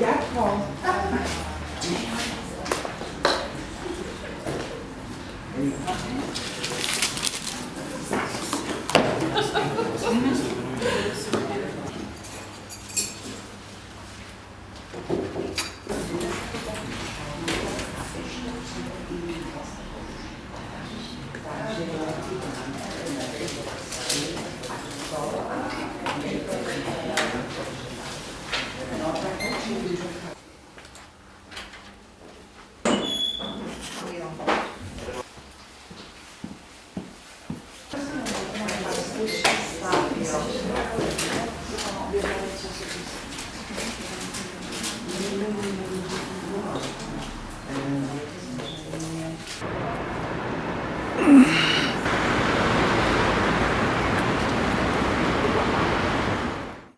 Yeah, Paul.